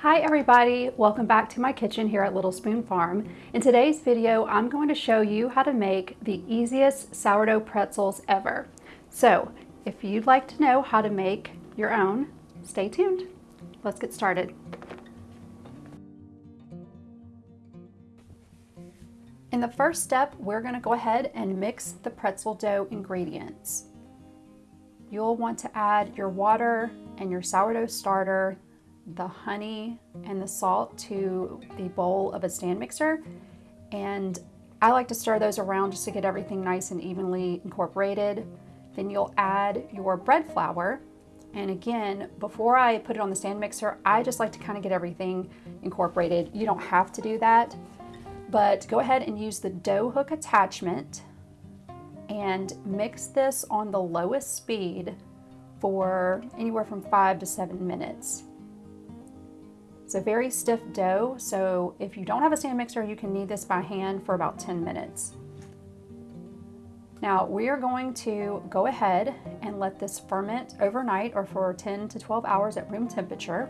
Hi everybody, welcome back to my kitchen here at Little Spoon Farm. In today's video, I'm going to show you how to make the easiest sourdough pretzels ever. So if you'd like to know how to make your own, stay tuned. Let's get started. In the first step, we're gonna go ahead and mix the pretzel dough ingredients. You'll want to add your water and your sourdough starter, the honey and the salt to the bowl of a stand mixer. And I like to stir those around just to get everything nice and evenly incorporated. Then you'll add your bread flour. And again, before I put it on the stand mixer, I just like to kind of get everything incorporated. You don't have to do that, but go ahead and use the dough hook attachment and mix this on the lowest speed for anywhere from five to seven minutes. It's a very stiff dough, so if you don't have a stand mixer, you can knead this by hand for about 10 minutes. Now we are going to go ahead and let this ferment overnight or for 10 to 12 hours at room temperature.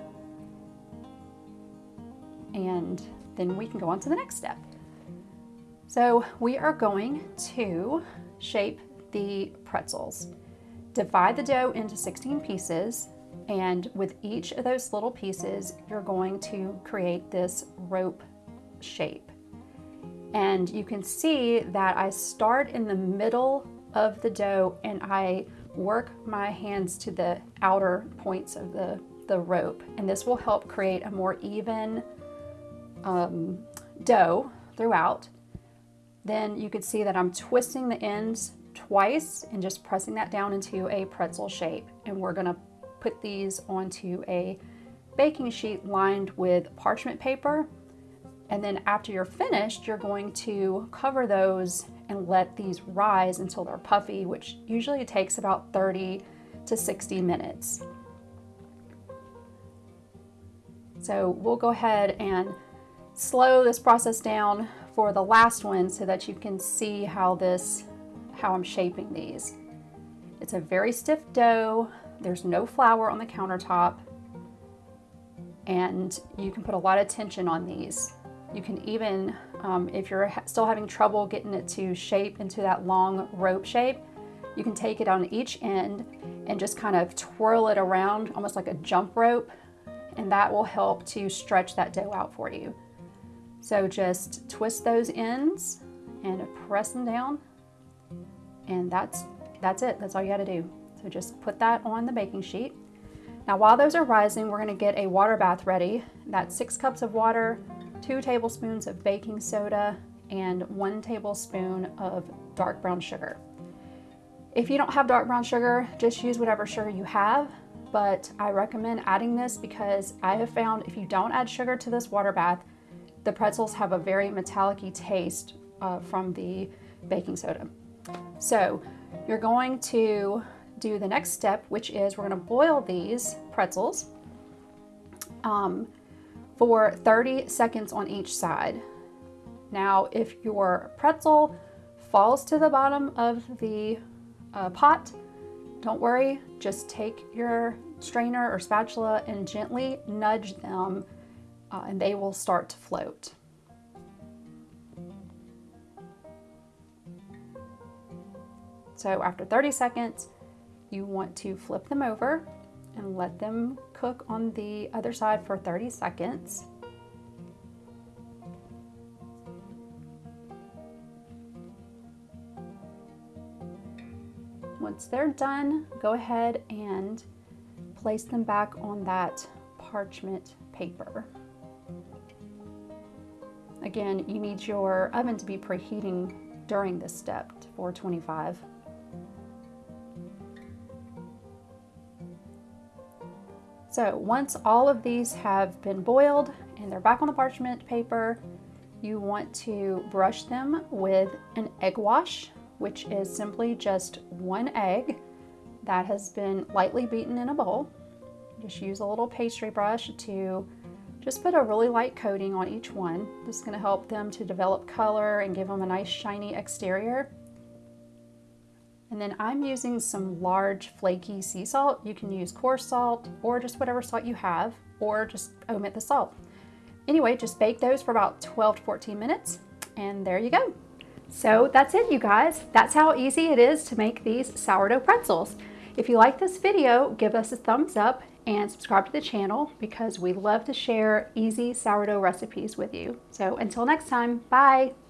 And then we can go on to the next step. So we are going to shape the pretzels. Divide the dough into 16 pieces and with each of those little pieces, you're going to create this rope shape. And you can see that I start in the middle of the dough and I work my hands to the outer points of the, the rope. And this will help create a more even um, dough throughout. Then you can see that I'm twisting the ends twice and just pressing that down into a pretzel shape. And we're gonna put these onto a baking sheet lined with parchment paper. And then after you're finished, you're going to cover those and let these rise until they're puffy, which usually takes about 30 to 60 minutes. So we'll go ahead and slow this process down for the last one so that you can see how this, how I'm shaping these. It's a very stiff dough. There's no flour on the countertop and you can put a lot of tension on these. You can even, um, if you're still having trouble getting it to shape into that long rope shape, you can take it on each end and just kind of twirl it around almost like a jump rope and that will help to stretch that dough out for you. So just twist those ends and press them down and that's, that's it. That's all you got to do. So just put that on the baking sheet. Now while those are rising, we're gonna get a water bath ready. That's six cups of water, two tablespoons of baking soda, and one tablespoon of dark brown sugar. If you don't have dark brown sugar, just use whatever sugar you have, but I recommend adding this because I have found if you don't add sugar to this water bath, the pretzels have a very metallic taste uh, from the baking soda. So you're going to do the next step, which is we're gonna boil these pretzels um, for 30 seconds on each side. Now, if your pretzel falls to the bottom of the uh, pot, don't worry, just take your strainer or spatula and gently nudge them uh, and they will start to float. So after 30 seconds, you want to flip them over and let them cook on the other side for 30 seconds. Once they're done, go ahead and place them back on that parchment paper. Again, you need your oven to be preheating during this step to 425. So once all of these have been boiled and they're back on the parchment paper, you want to brush them with an egg wash, which is simply just one egg that has been lightly beaten in a bowl. Just use a little pastry brush to just put a really light coating on each one. This is gonna help them to develop color and give them a nice shiny exterior. And then I'm using some large flaky sea salt. You can use coarse salt or just whatever salt you have. or just omit the salt. Anyway, just bake those for about 12 to 14 minutes and there you go. So that's it you guys. That's how easy it is to make these sourdough pretzels. If you like this video, give us a thumbs up and subscribe to the channel because we love to share easy sourdough recipes with you. So until next time, bye.